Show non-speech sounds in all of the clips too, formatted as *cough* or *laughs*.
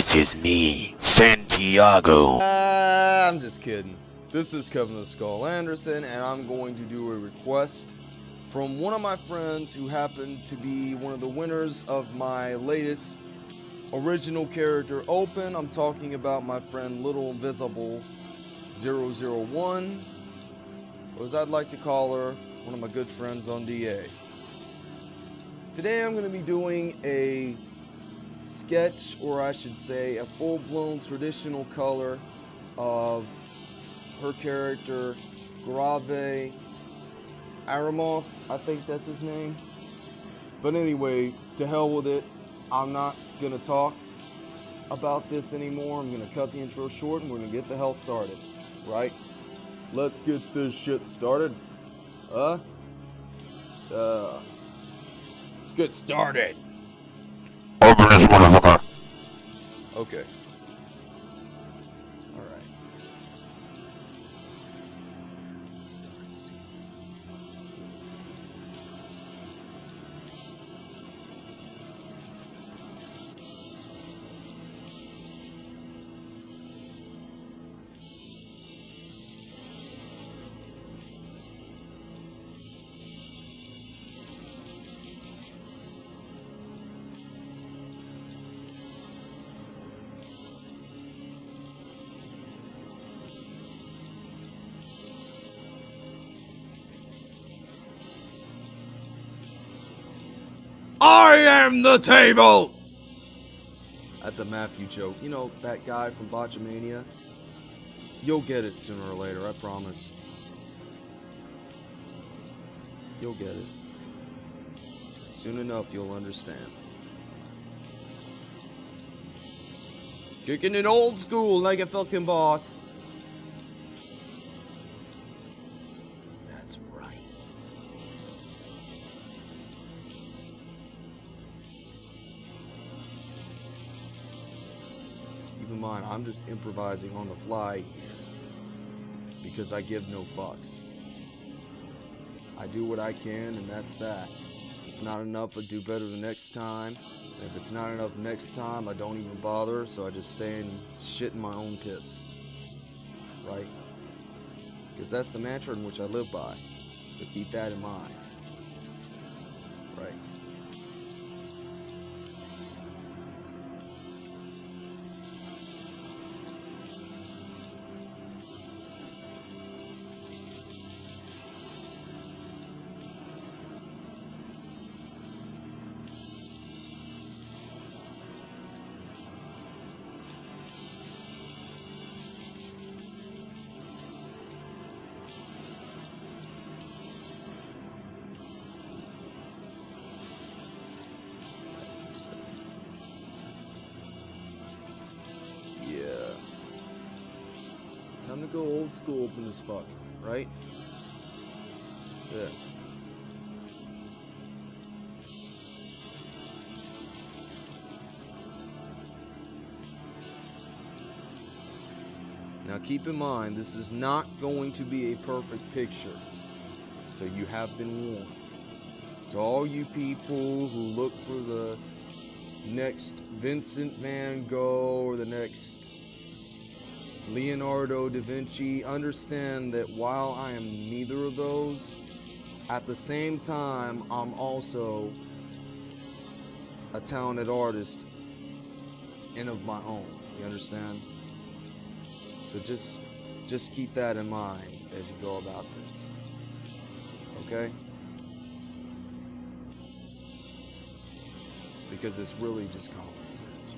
This is me, Santiago. Uh, I'm just kidding. This is Kevin the Skull Anderson, and I'm going to do a request from one of my friends who happened to be one of the winners of my latest original character open. I'm talking about my friend Little Invisible 001, or as I'd like to call her, one of my good friends on DA. Today I'm going to be doing a sketch, or I should say, a full-blown traditional color of her character, Grave Aramov, I think that's his name. But anyway, to hell with it. I'm not gonna talk about this anymore. I'm gonna cut the intro short and we're gonna get the hell started. Right? Let's get this shit started. Uh? Uh. Let's get started. Okay. I am the table! That's a Maffew joke. You know, that guy from Botchamania? You'll get it sooner or later, I promise. You'll get it. Soon enough, you'll understand. Kicking it old school like a fucking boss. I'm just improvising on the fly. Because I give no fucks. I do what I can, and that's that. If it's not enough, I do better the next time. And if it's not enough next time, I don't even bother, so I just stay and shit in my own piss. Right? Because that's the mantra in which I live by. So keep that in mind. Old school open as fuck, right? Yeah. Now keep in mind, this is not going to be a perfect picture. So you have been warned. To all you people who look for the next Vincent Van Gogh or the next Leonardo da Vinci, understand that while I am neither of those, at the same time, I'm also a talented artist and of my own. You understand? So just just keep that in mind as you go about this. Okay? Because it's really just common sense.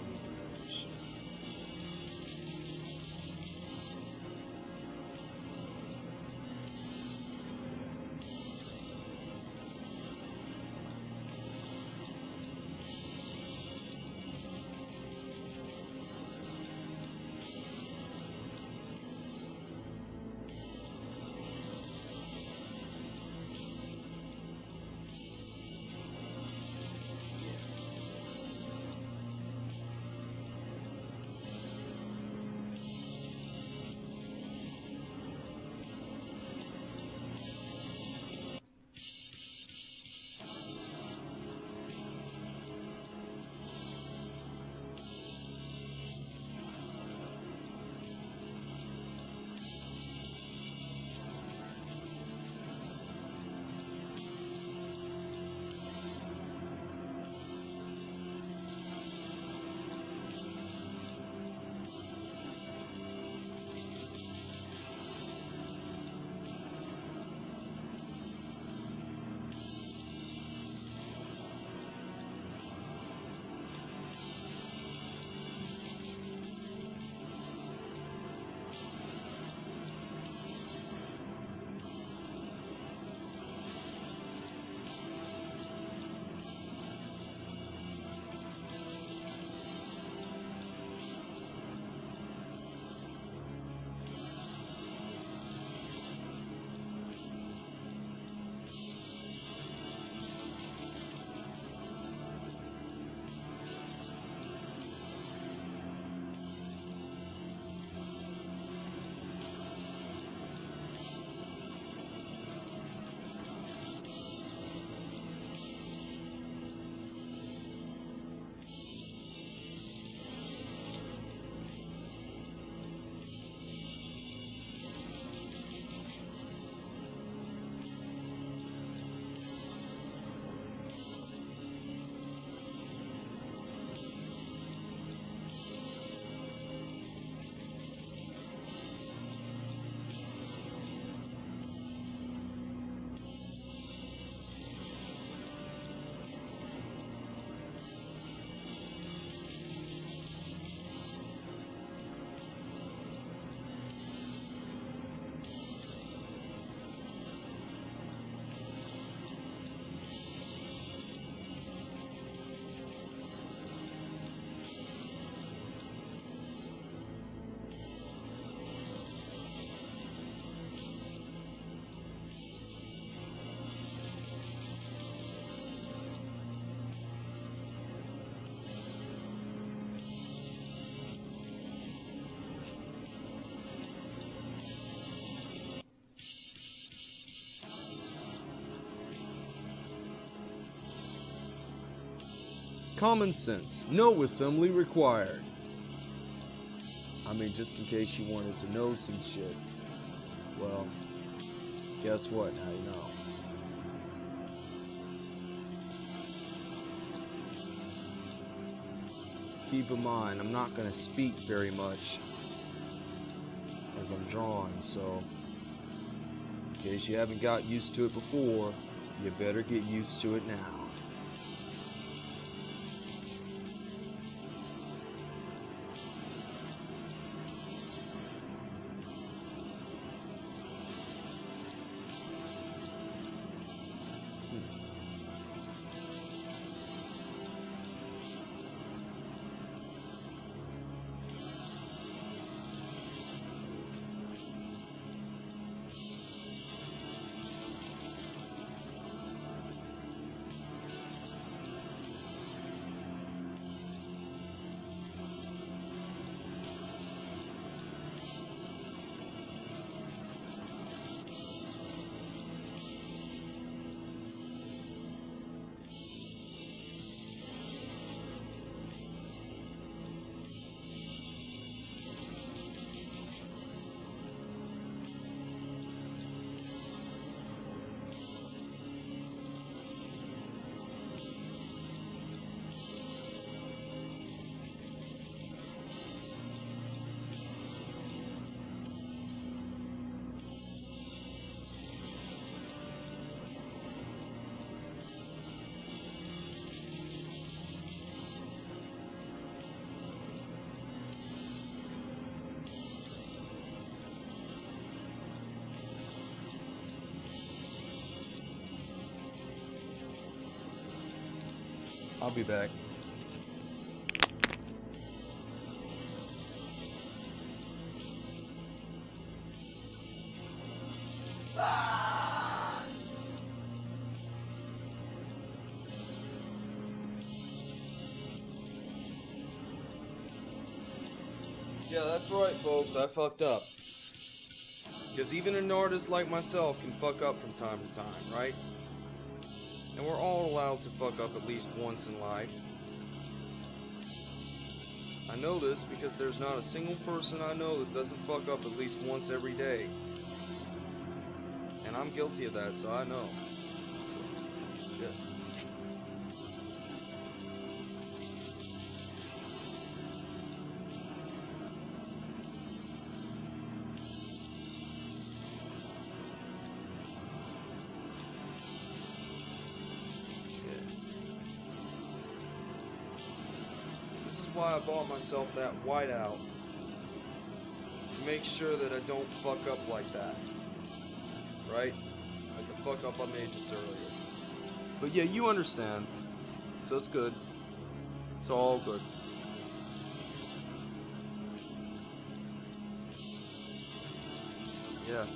Common sense. No assembly required. I mean, just in case you wanted to know some shit. Well, guess what? Now you know. Keep in mind, I'm not going to speak very much as I'm drawing, so in case you haven't got used to it before, you better get used to it now. I'll be back. Yeah, that's right, folks. I fucked up. Because even an artist like myself can fuck up from time to time, right? And we're all allowed to fuck up at least once in life. I know this because there's not a single person I know that doesn't fuck up at least once every day. And I'm guilty of that, so I know. I bought myself that whiteout. To make sure that I don't fuck up like that. Right? Like the fuck up I made just earlier. But yeah, you understand. So it's good. It's all good. Yeah.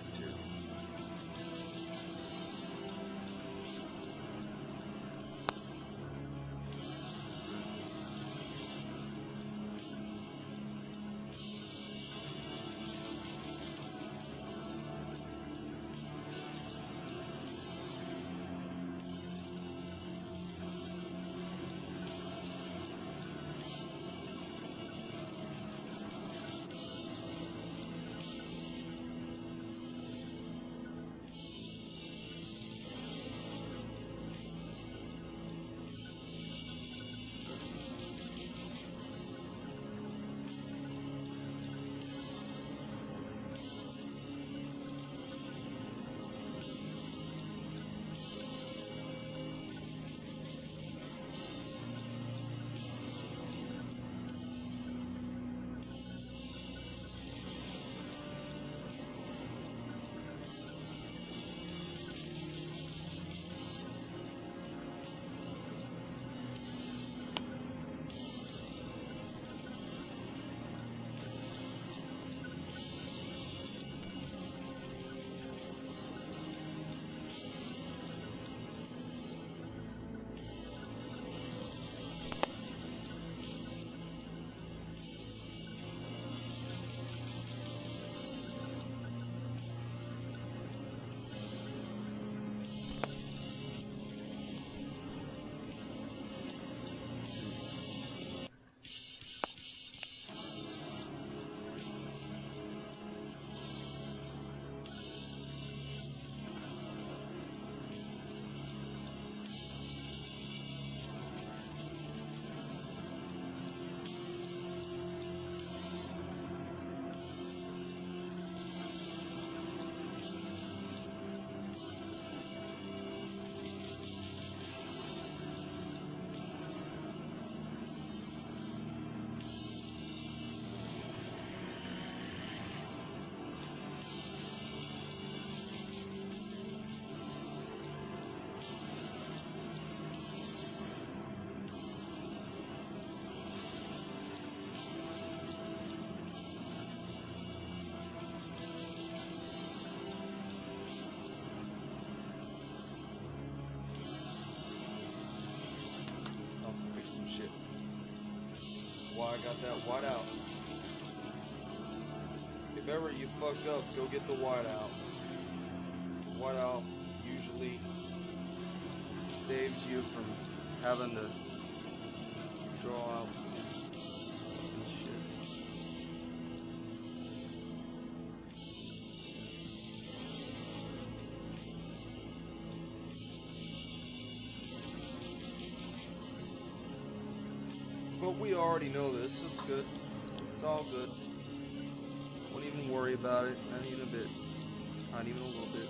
Right why I got that white out. If ever you fucked up, go get the white out. The white out usually saves you from having to draw out we already know this, it's good. It's all good. Won't even worry about it, not even a bit. Not even a little bit.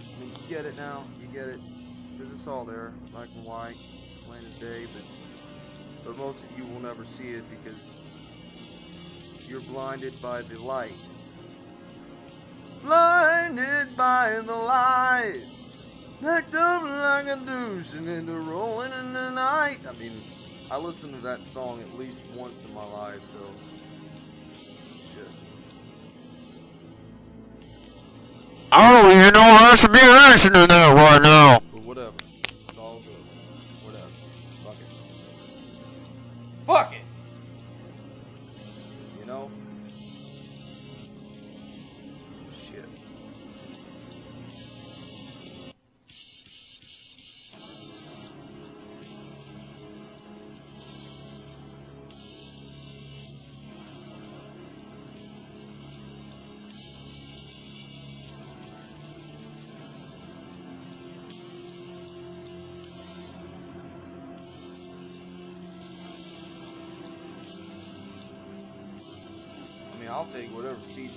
I mean, you get it now, you get it. Because it's all there, black and white, plain as day, but, but most of you will never see it because you're blinded by the light. Blinded by the light. Packed up like a douche and into rolling in the night. I mean, I listen to that song at least once in my life, so. Shit. I don't even know I should be reacting to that right now.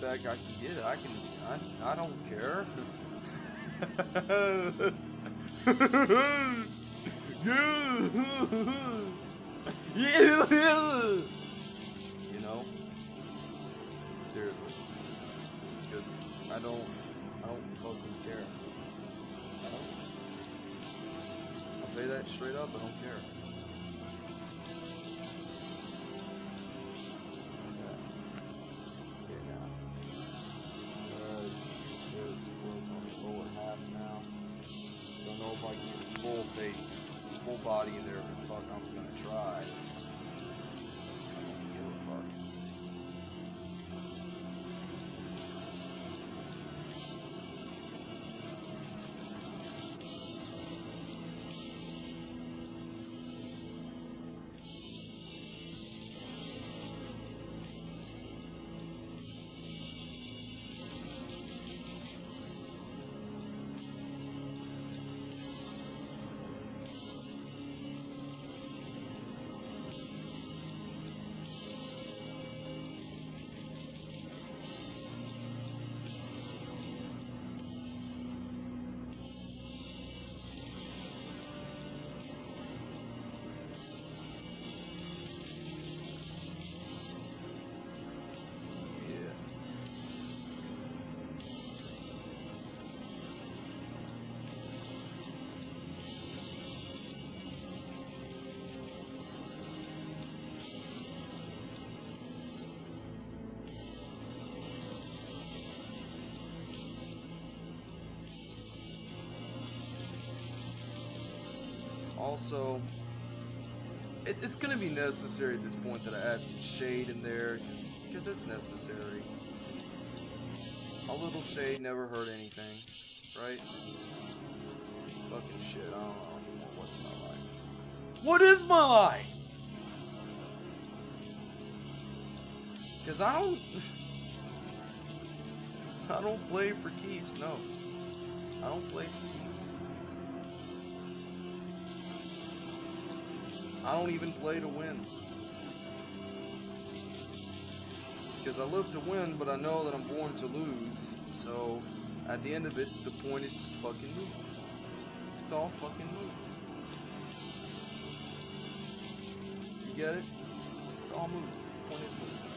I can get. It. I can. I. I don't care. *laughs* You know. Seriously. Because I don't. I don't fucking care. I don't. I'll tell you that straight up. I don't care. Full body there, but fuck, I'm gonna try. It's, Also, it, it's gonna be necessary at this point that I add some shade in there, cause, 'cause it's necessary. A little shade never hurt anything, right? Fucking shit, I don't know anymore. What's my life? What is my life? Cause I don't, *laughs* I don't play for keeps. No, I don't play for keeps. I don't even play to win. Because I live to win, but I know that I'm born to lose. So, at the end of it, the point is just fucking move. It's all fucking move. You get it? It's all move. Point is move.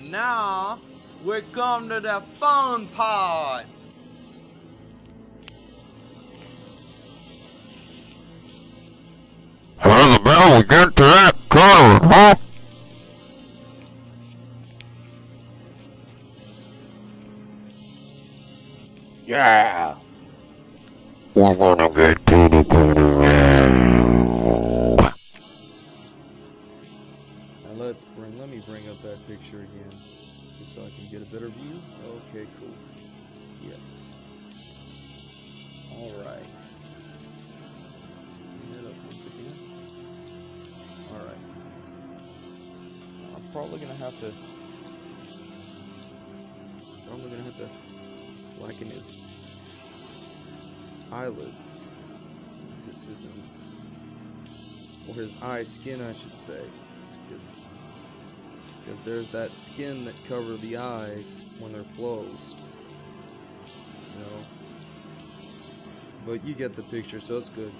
And now we come to the fun part. How the bell we get to that coloring, huh? Yeah. We're gonna get to the coloring. Get a better view. Okay, cool. Yes. Alright. It up once again. Alright. I'm probably gonna have to probably gonna have to blacken his eyelids. His, his, um, or his eye skin I should say. Because because there's that skin that cover the eyes when they're closed. You know? But you get the picture, so it's good.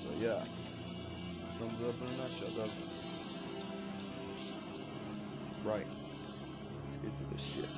So yeah. It up in a nutshell, doesn't it? Right. Let's get to the shit.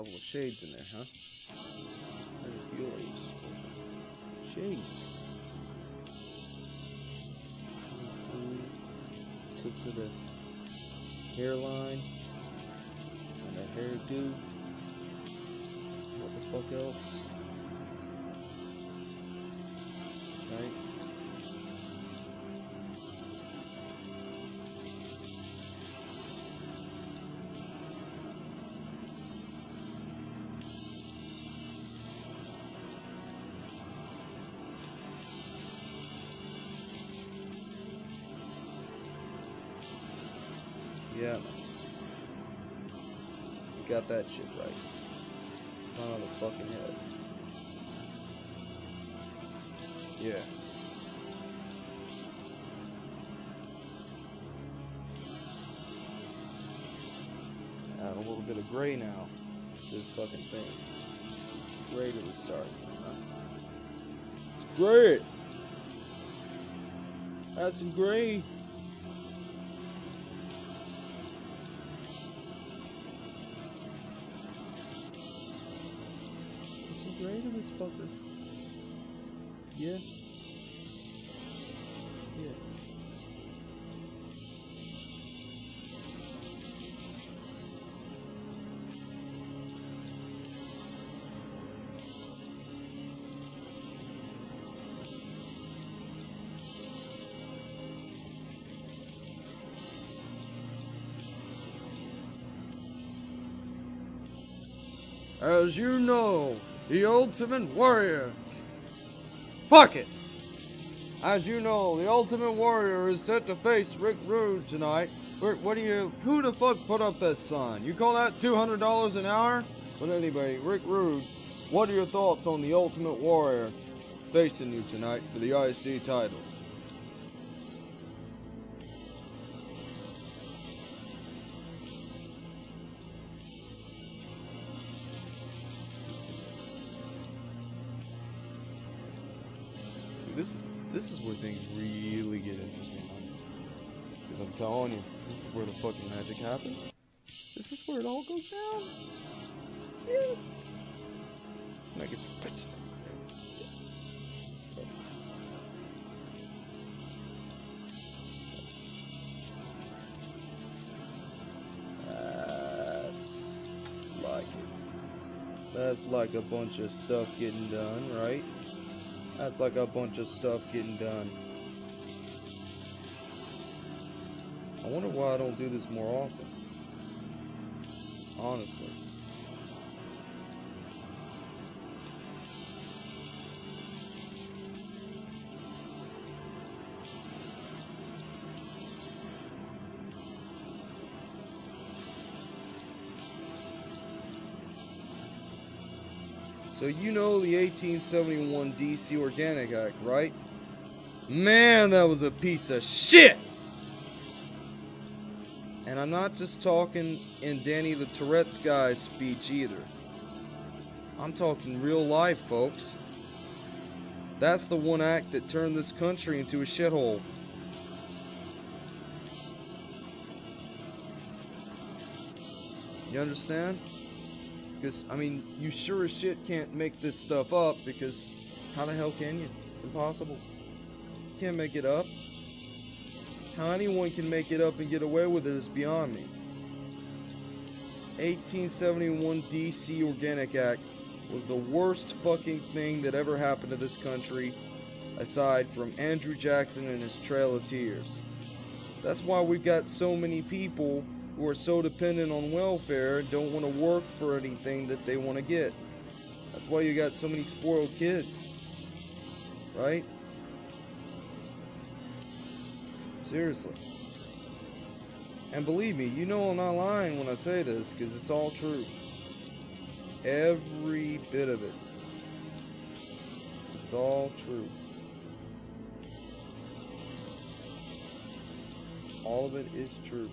Couple of shades in there, huh? Shades. Tips of the hairline and a hairdo. What the fuck else? Yeah, man. You got that shit right. Not on the fucking head. Yeah. Add a little bit of gray now to this fucking thing. It's gray to the start. It's great. Add some gray. Yeah. Yeah. As you know, the Ultimate Warrior. Fuck it! As you know, the Ultimate Warrior is set to face Rick Rude tonight. Rick, what do you. Who the fuck put up that sign? You call that $200 an hour? But anyway, Rick Rude, what are your thoughts on the Ultimate Warrior facing you tonight for the IC title? This is where things really get interesting, man. Because I'm telling you, this is where the fucking magic happens. This is where it all goes down. Yes. Like it's. That's like. That's like a bunch of stuff getting done, right? That's like a bunch of stuff getting done. I wonder why I don't do this more often. Honestly. So you know the 1871 DC Organic Act, right? Man, that was a piece of shit! And I'm not just talking in Danny the Tourette's guy's speech either. I'm talking real life, folks. That's the one act that turned this country into a shithole. You understand? Because, I mean, you sure as shit can't make this stuff up because how the hell can you? It's impossible. You can't make it up. How anyone can make it up and get away with it is beyond me. 1871 DC Organic Act was the worst fucking thing that ever happened to this country aside from Andrew Jackson and his Trail of Tears. That's why we've got so many people who are so dependent on welfare don't want to work for anything that they want to get. That's why you got so many spoiled kids. Right? Seriously. And believe me, you know I'm not lying when I say this because it's all true. Every bit of it. It's all true. All of it is true.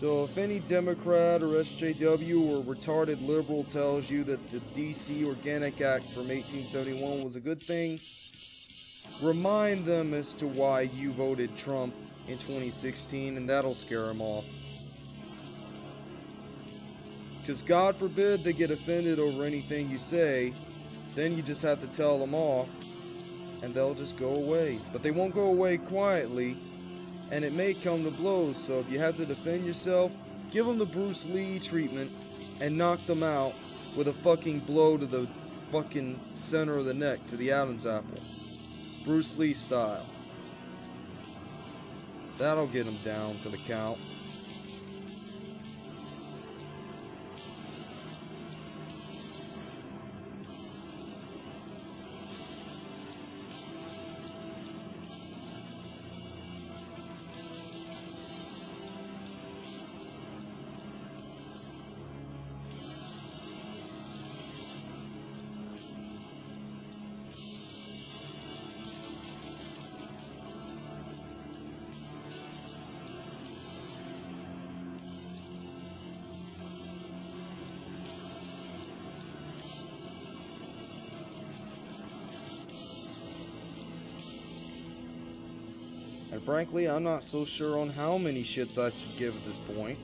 So if any Democrat or SJW or retarded liberal tells you that the DC Organic Act from 1871 was a good thing, remind them as to why you voted Trump in 2016, and that'll scare them off. Because God forbid they get offended over anything you say, then you just have to tell them off, and they'll just go away. But they won't go away quietly, and it may come to blows, so if you have to defend yourself, give them the Bruce Lee treatment and knock them out with a fucking blow to the fucking center of the neck, to the Adam's apple. Bruce Lee style. That'll get them down for the count. And frankly, I'm not so sure on how many shits I should give at this point.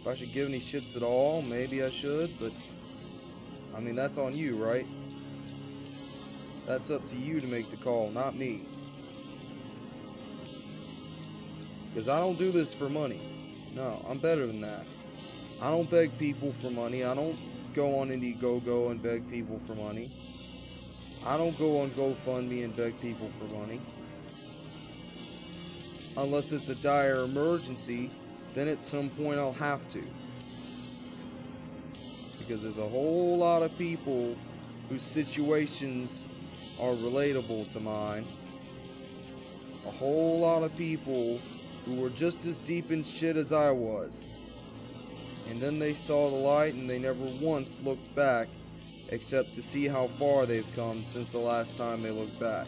If I should give any shits at all, maybe I should, but I mean, that's on you, right? That's up to you to make the call, not me. Because I don't do this for money. No, I'm better than that. I don't beg people for money. I don't go on Indiegogo and beg people for money. I don't go on GoFundMe and beg people for money. Unless it's a dire emergency, then at some point I'll have to. Because there's a whole lot of people whose situations are relatable to mine. A whole lot of people who were just as deep in shit as I was. And then they saw the light and they never once looked back except to see how far they've come since the last time they looked back.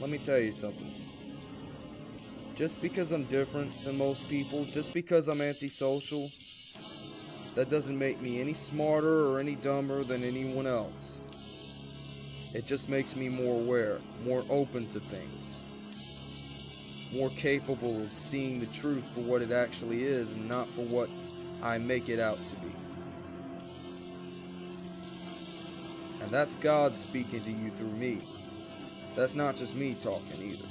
Let me tell you something. Just because I'm different than most people, just because I'm antisocial, that doesn't make me any smarter or any dumber than anyone else. It just makes me more aware, more open to things, more capable of seeing the truth for what it actually is and not for what I make it out to be. And that's God speaking to you through me. That's not just me talking either.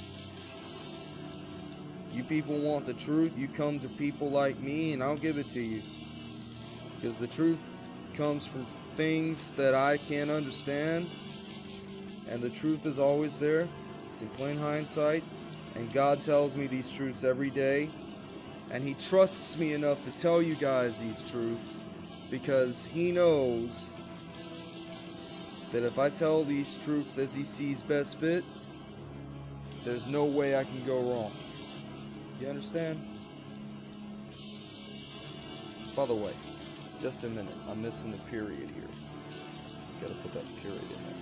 You people want the truth, you come to people like me and I'll give it to you. Because the truth comes from things that I can't understand. And the truth is always there. It's in plain hindsight. And God tells me these truths every day. And He trusts me enough to tell you guys these truths because He knows that if I tell these truths as He sees best fit, there's no way I can go wrong. You understand? By the way, just a minute. I'm missing the period here. Gotta put that period in. There.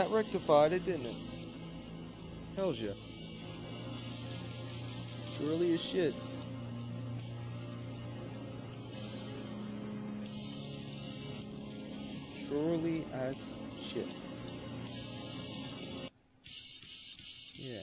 That rectified it, didn't it? Hells yeah. Surely as shit. Surely as shit. Yeah.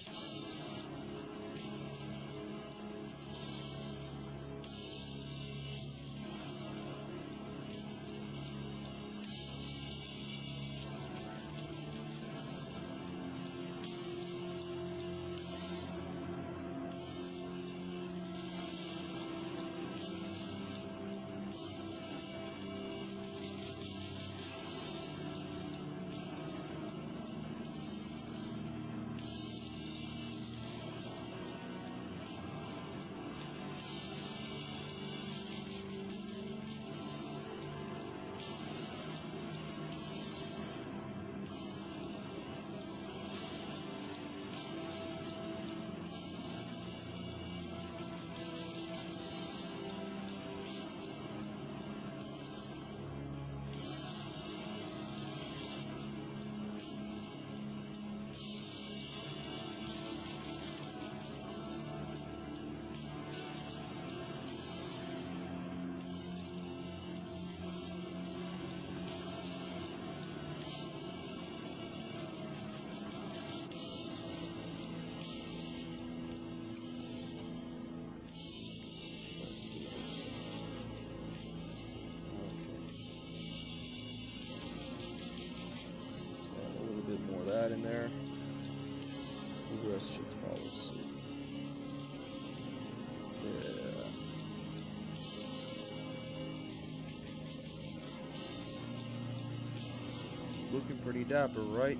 Looking pretty dapper, right?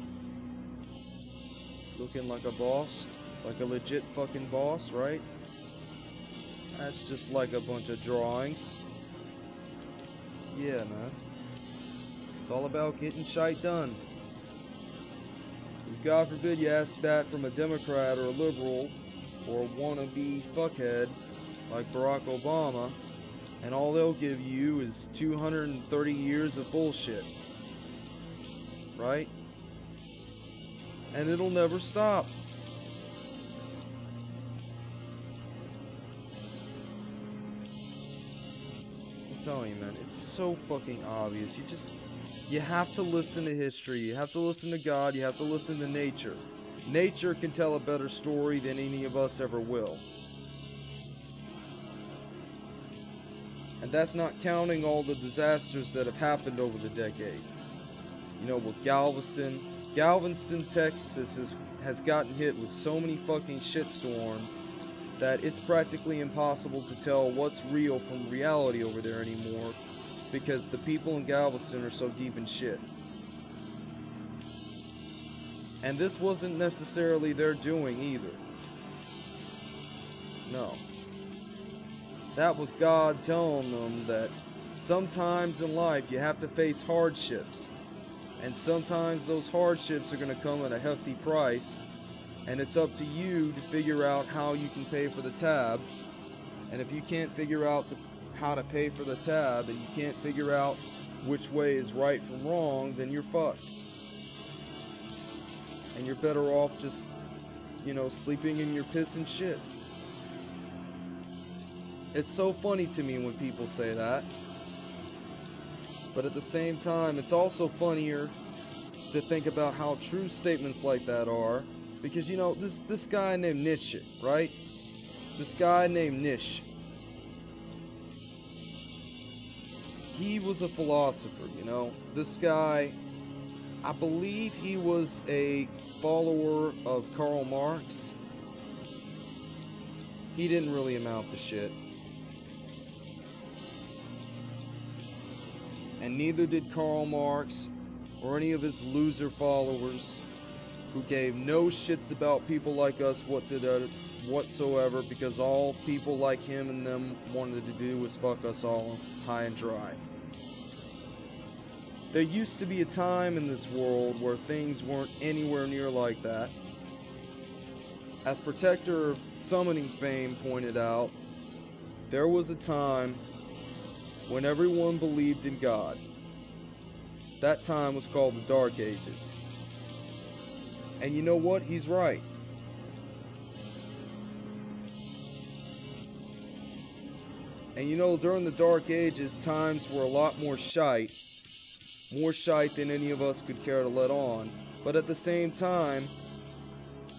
Looking like a boss? Like a legit fucking boss, right? That's just like a bunch of drawings. Yeah, man. It's all about getting shite done. Because God forbid you ask that from a Democrat or a liberal or a wannabe fuckhead like Barack Obama, and all they'll give you is 230 years of bullshit. Right? And it'll never stop. I'm telling you, man, it's so fucking obvious. You just, you have to listen to history. You have to listen to God. You have to listen to nature. Nature can tell a better story than any of us ever will. And that's not counting all the disasters that have happened over the decades. You know, with Galveston, Galveston, Texas has, has gotten hit with so many fucking shitstorms that it's practically impossible to tell what's real from reality over there anymore because the people in Galveston are so deep in shit. And this wasn't necessarily their doing either. No. That was God telling them that sometimes in life you have to face hardships. And sometimes those hardships are going to come at a hefty price. And it's up to you to figure out how you can pay for the tab. And if you can't figure out to, how to pay for the tab and you can't figure out which way is right from wrong, then you're fucked. And you're better off just, you know, sleeping in your piss and shit. It's so funny to me when people say that. But at the same time, it's also funnier to think about how true statements like that are. Because, you know, this, this guy named Nietzsche, right? This guy named Nietzsche. He was a philosopher, you know. This guy, I believe he was a follower of Karl Marx. He didn't really amount to shit. And neither did Karl Marx or any of his loser followers who gave no shits about people like us what to whatsoever because all people like him and them wanted to do was fuck us all high and dry. There used to be a time in this world where things weren't anywhere near like that. As Protector Summoning Fame pointed out, there was a time when everyone believed in God. That time was called the Dark Ages. And you know what? He's right. And you know, during the Dark Ages, times were a lot more shite. More shite than any of us could care to let on. But at the same time,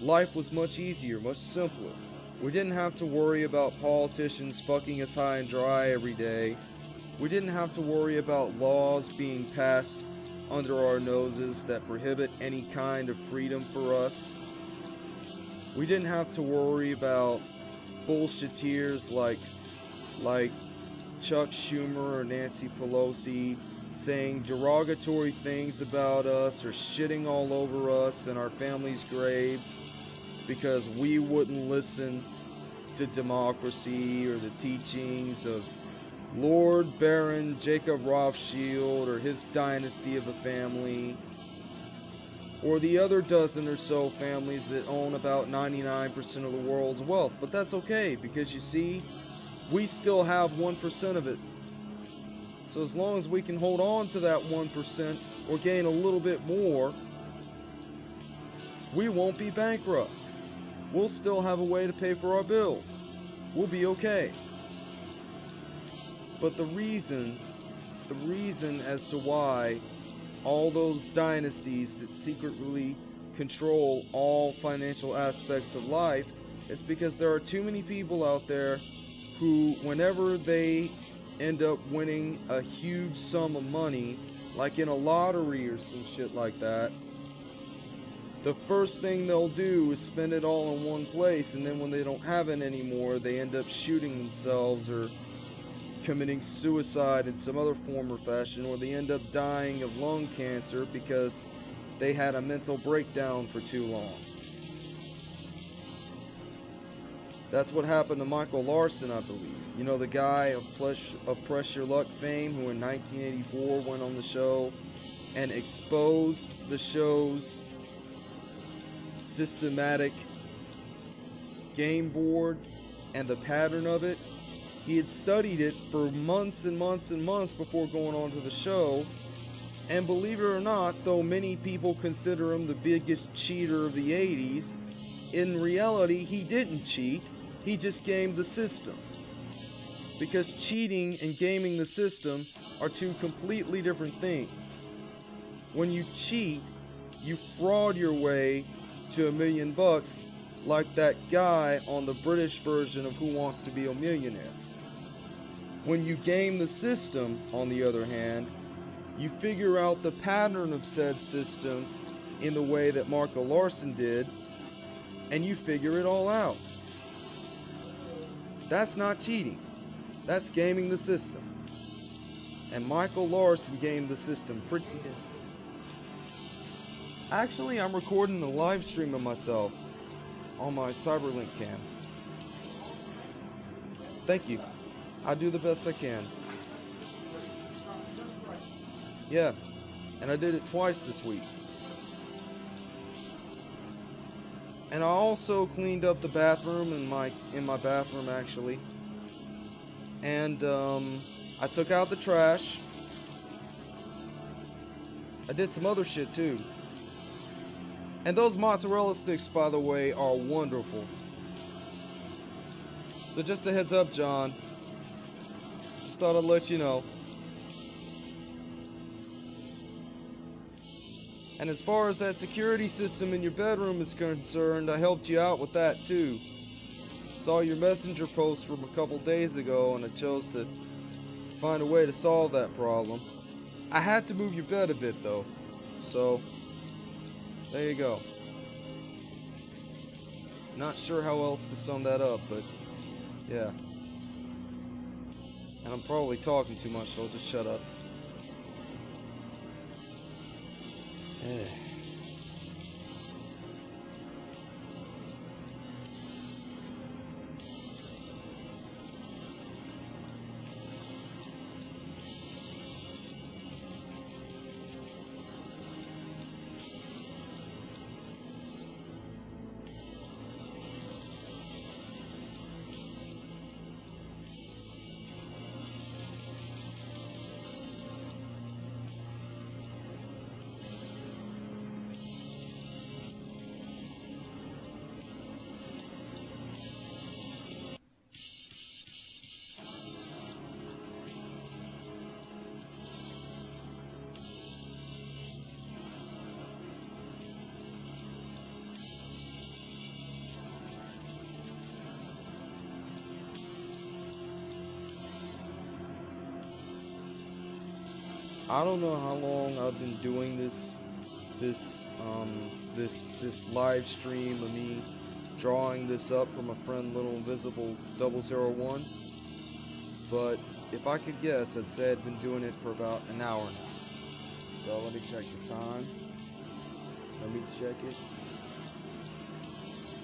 life was much easier, much simpler. We didn't have to worry about politicians fucking us high and dry every day. We didn't have to worry about laws being passed under our noses that prohibit any kind of freedom for us. We didn't have to worry about bullshitteers like like Chuck Schumer or Nancy Pelosi saying derogatory things about us or shitting all over us and our families' graves because we wouldn't listen to democracy or the teachings of Lord Baron Jacob Rothschild or his dynasty of a family, or the other dozen or so families that own about 99% of the world's wealth. But that's okay because you see, we still have 1% of it. So as long as we can hold on to that 1% or gain a little bit more, we won't be bankrupt. We'll still have a way to pay for our bills. We'll be okay. But the reason, the reason as to why all those dynasties that secretly control all financial aspects of life is because there are too many people out there who, whenever they end up winning a huge sum of money, like in a lottery or some shit like that, the first thing they'll do is spend it all in one place, and then when they don't have it anymore, they end up shooting themselves or committing suicide in some other form or fashion, or they end up dying of lung cancer because they had a mental breakdown for too long. That's what happened to Michael Larson, I believe. You know, the guy of, Press, of Press Your Luck fame who in 1984 went on the show and exposed the show's systematic game board and the pattern of it. He had studied it for months and months and months before going on to the show. And believe it or not, though many people consider him the biggest cheater of the 80s, in reality, he didn't cheat he just gamed the system. Because cheating and gaming the system are two completely different things. When you cheat, you fraud your way to a million bucks like that guy on the British version of Who Wants to Be a Millionaire. When you game the system, on the other hand, you figure out the pattern of said system in the way that Marco Larson did, and you figure it all out. That's not cheating. That's gaming the system. And Michael Larson gamed the system pretty good. Actually, I'm recording a live stream of myself on my Cyberlink cam. Thank you. I do the best I can. Yeah, and I did it twice this week. And I also cleaned up the bathroom in my in my bathroom actually. And um, I took out the trash. I did some other shit too. And those mozzarella sticks, by the way, are wonderful. So just a heads up, John. Just thought I'd let you know. And as far as that security system in your bedroom is concerned, I helped you out with that too. Saw your messenger post from a couple days ago and I chose to find a way to solve that problem. I had to move your bed a bit though, so there you go. Not sure how else to sum that up, but yeah. And I'm probably talking too much, so I'll just shut up. Eh. I don't know how long I've been doing this this um this this live stream of me drawing this up for my friend Little Invisible 001 but if I could guess I'd say I'd been doing it for about an hour now. So let me check the time. Let me check it.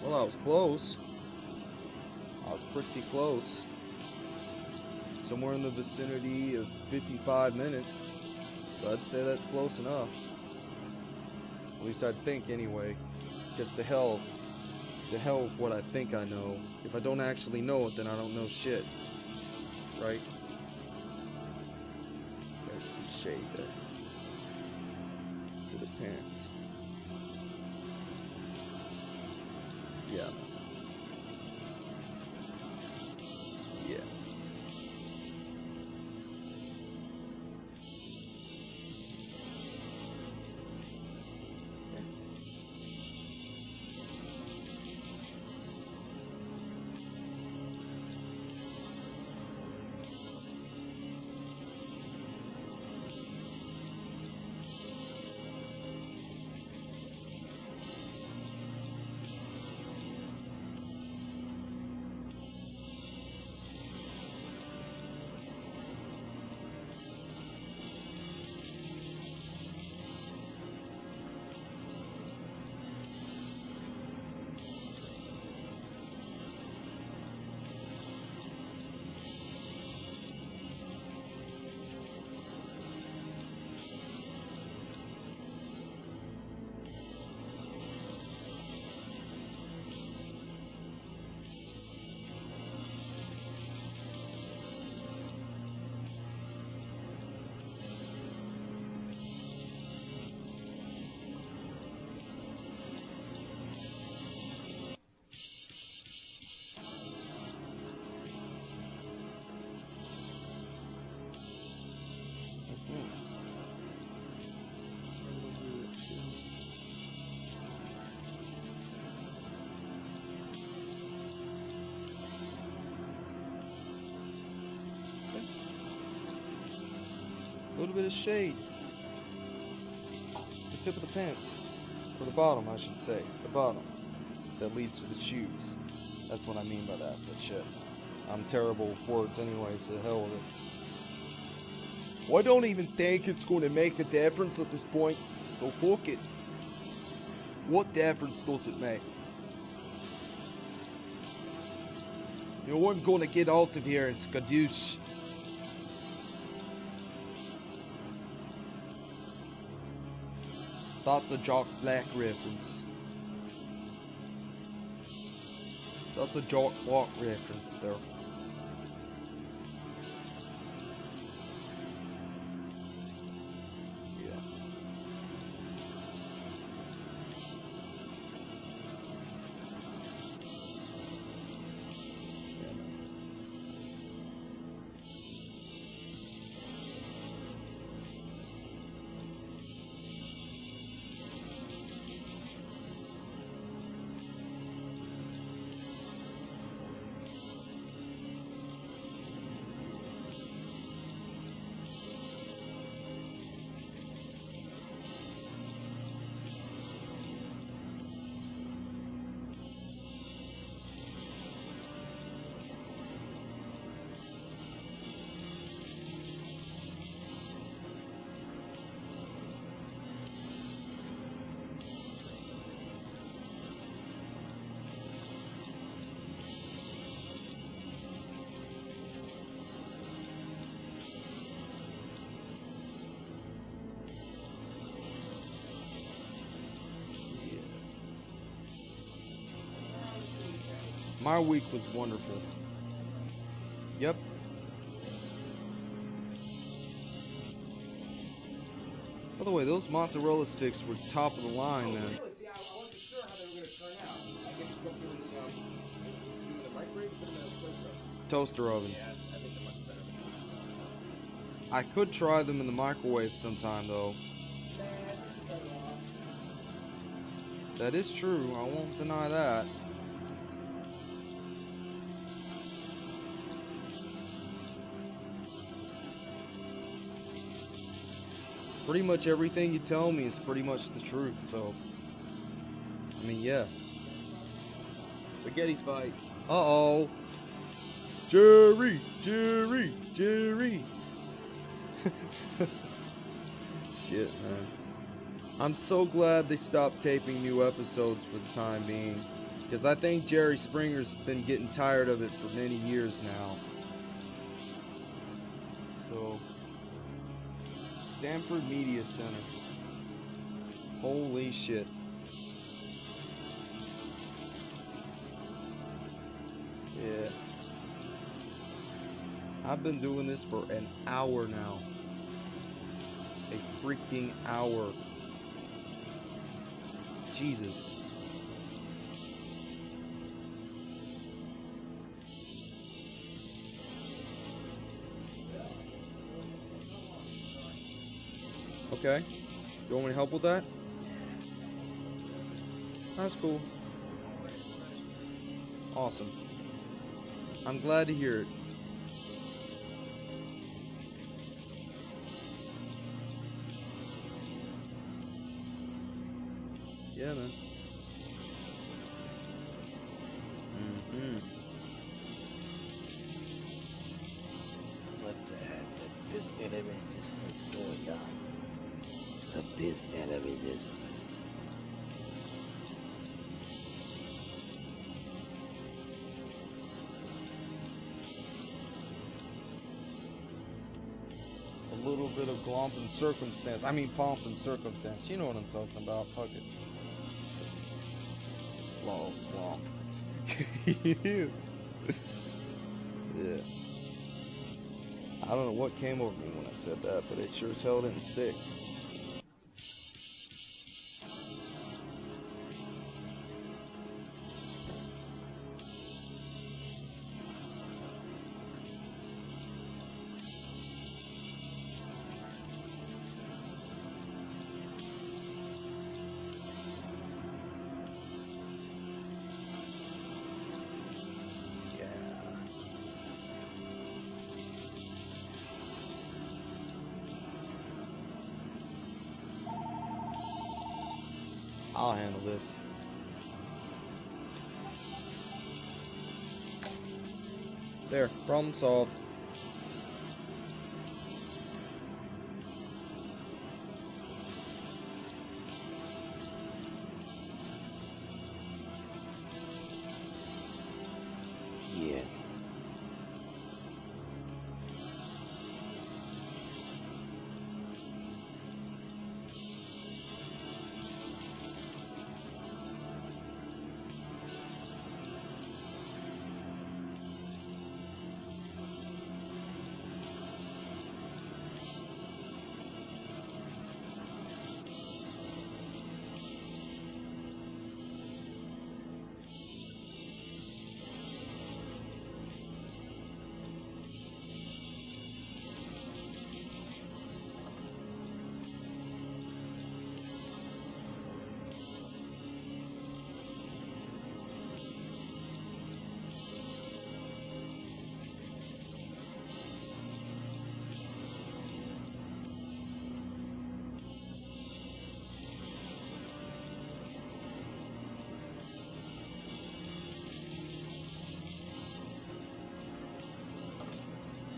Well I was close. I was pretty close. Somewhere in the vicinity of 55 minutes so I'd say that's close enough. At least I'd think anyway. Because to hell, to hell with what I think I know. If I don't actually know it, then I don't know shit. Right? Let's add some shade there. To the pants. Yeah. Little bit of shade. The tip of the pants. Or the bottom, I should say. The bottom. That leads to the shoes. That's what I mean by that, but shit. I'm terrible with words anyway, so hell with it. Well, I don't even think it's going to make a difference at this point, so fuck it. What difference does it make? You know, I'm gonna get out of here and skadoosh. That's a Jack Black reference. That's a Jack Black reference there. My week was wonderful. Yep. By the way, those mozzarella sticks were top of the line, man. Really? See, I, I wasn't sure how they were going to turn out. I guess you put them in the, um, do them in the microwave or put them in a toaster oven? Toaster oven. Yeah, I think they're much better I could try them in the microwave sometime, though. That is true. I won't deny that. Pretty much everything you tell me is pretty much the truth, so. I mean, yeah. Spaghetti fight. Uh oh. Jerry! Jerry! Jerry! *laughs* Shit, man. I'm so glad they stopped taping new episodes for the time being. Because I think Jerry Springer's been getting tired of it for many years now. So, Stamford Media Center. Holy shit. Yeah. I've been doing this for an hour now. A freaking hour. Jesus. Okay. You want me to help with that? That's cool. Awesome. I'm glad to hear it. Yeah, man. Mm-hmm. What's uh, the pièce de la résistance, Toya? The de la résistance. A little bit of glomp and circumstance. I mean, pomp and circumstance. You know what I'm talking about. Fuck it. Glomp, glomp. *laughs* yeah. I don't know what came over me when I said that, but it sure as hell didn't stick. Problem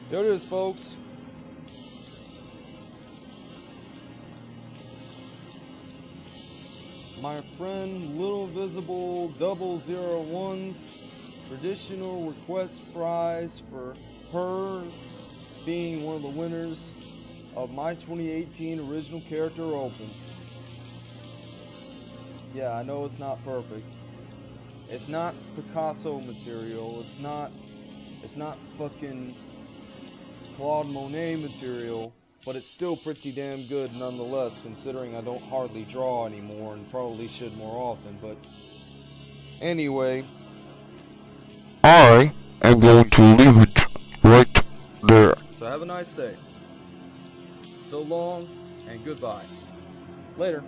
There it is, folks. My friend Little Visible 001's traditional request prize for her being one of the winners of my 2018 original character open. Yeah, I know it's not perfect. It's not Picasso material. It's not. It's not fucking Claude Monet material, but it's still pretty damn good nonetheless, considering I don't hardly draw anymore and probably should more often. But anyway, I am going to leave it right there. so have a nice day. So long and goodbye. Later.